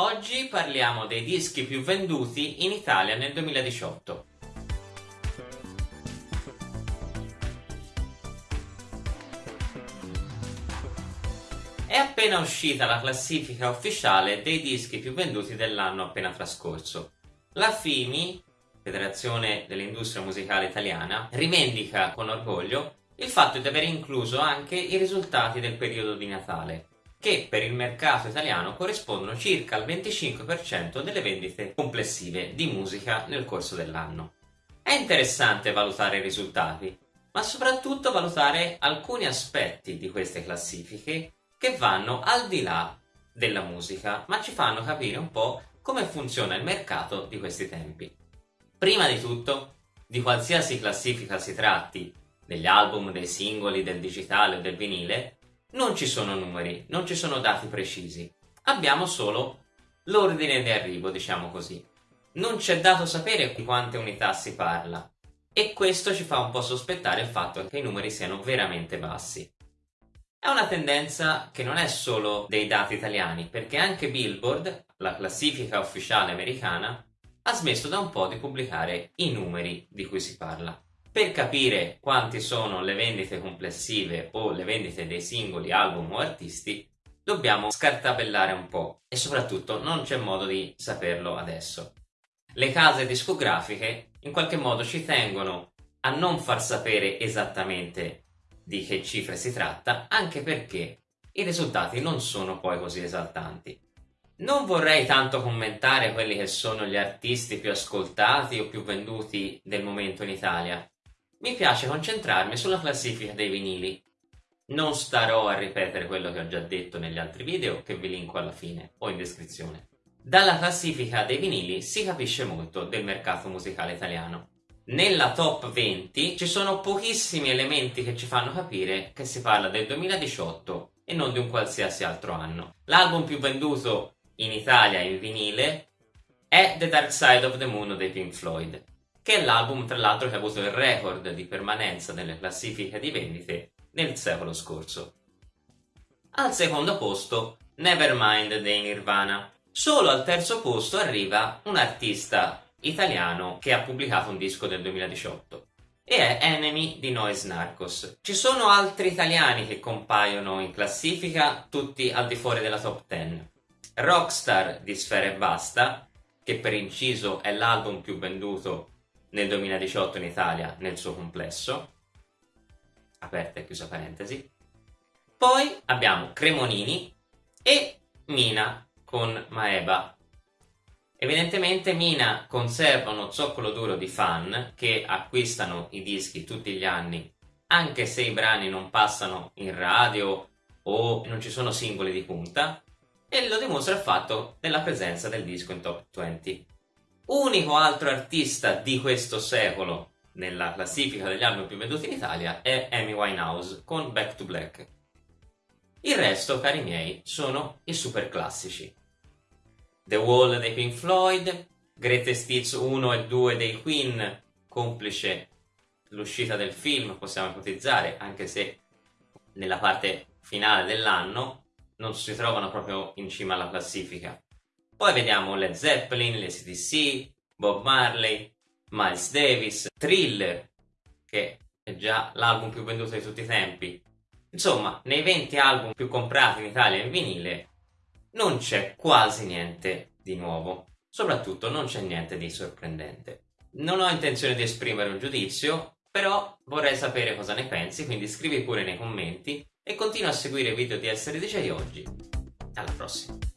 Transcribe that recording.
Oggi parliamo dei dischi più venduti in Italia nel 2018. È appena uscita la classifica ufficiale dei dischi più venduti dell'anno appena trascorso. La FIMI, Federazione dell'Industria Musicale Italiana, rivendica con orgoglio il fatto di aver incluso anche i risultati del periodo di Natale, che per il mercato italiano corrispondono circa al 25% delle vendite complessive di musica nel corso dell'anno. È interessante valutare i risultati, ma soprattutto valutare alcuni aspetti di queste classifiche che vanno al di là della musica, ma ci fanno capire un po' come funziona il mercato di questi tempi. Prima di tutto, di qualsiasi classifica si tratti, degli album, dei singoli, del digitale o del vinile, non ci sono numeri, non ci sono dati precisi. Abbiamo solo l'ordine di arrivo, diciamo così. Non c'è dato sapere di quante unità si parla e questo ci fa un po' sospettare il fatto che i numeri siano veramente bassi. È una tendenza che non è solo dei dati italiani, perché anche Billboard, la classifica ufficiale americana, ha smesso da un po' di pubblicare i numeri di cui si parla. Per capire quanti sono le vendite complessive o le vendite dei singoli album o artisti, dobbiamo scartabellare un po' e soprattutto non c'è modo di saperlo adesso. Le case discografiche in qualche modo ci tengono a non far sapere esattamente di che cifre si tratta, anche perché i risultati non sono poi così esaltanti. Non vorrei tanto commentare quelli che sono gli artisti più ascoltati o più venduti del momento in Italia, mi piace concentrarmi sulla classifica dei vinili. Non starò a ripetere quello che ho già detto negli altri video che vi linko alla fine o in descrizione. Dalla classifica dei vinili si capisce molto del mercato musicale italiano. Nella top 20 ci sono pochissimi elementi che ci fanno capire che si parla del 2018 e non di un qualsiasi altro anno. L'album più venduto in Italia in vinile è The Dark Side of the Moon dei Pink Floyd che è l'album tra l'altro che ha avuto il record di permanenza nelle classifiche di vendite nel secolo scorso. Al secondo posto Nevermind dei Nirvana. Solo al terzo posto arriva un artista italiano che ha pubblicato un disco del 2018 e è Enemy di Noise Narcos. Ci sono altri italiani che compaiono in classifica, tutti al di fuori della top 10. Rockstar di Sfera e Basta, che per inciso è l'album più venduto nel 2018 in Italia nel suo complesso, aperta e chiusa parentesi. Poi abbiamo Cremonini e Mina con Maeba. Evidentemente Mina conserva uno zoccolo duro di fan che acquistano i dischi tutti gli anni anche se i brani non passano in radio o non ci sono singoli di punta e lo dimostra il fatto della presenza del disco in top 20 unico altro artista di questo secolo nella classifica degli album più venduti in Italia è Amy Winehouse con Back to Black. Il resto, cari miei, sono i super classici. The Wall dei Pink Floyd, Greatest Hits 1 e 2 dei Queen, complice l'uscita del film, possiamo ipotizzare, anche se nella parte finale dell'anno non si trovano proprio in cima alla classifica. Poi vediamo Led Zeppelin, le CDC, Bob Marley, Miles Davis, Thriller, che è già l'album più venduto di tutti i tempi. Insomma, nei 20 album più comprati in Italia in vinile non c'è quasi niente di nuovo. Soprattutto non c'è niente di sorprendente. Non ho intenzione di esprimere un giudizio, però vorrei sapere cosa ne pensi, quindi scrivi pure nei commenti e continua a seguire i video di Essere DJ oggi. Alla prossima!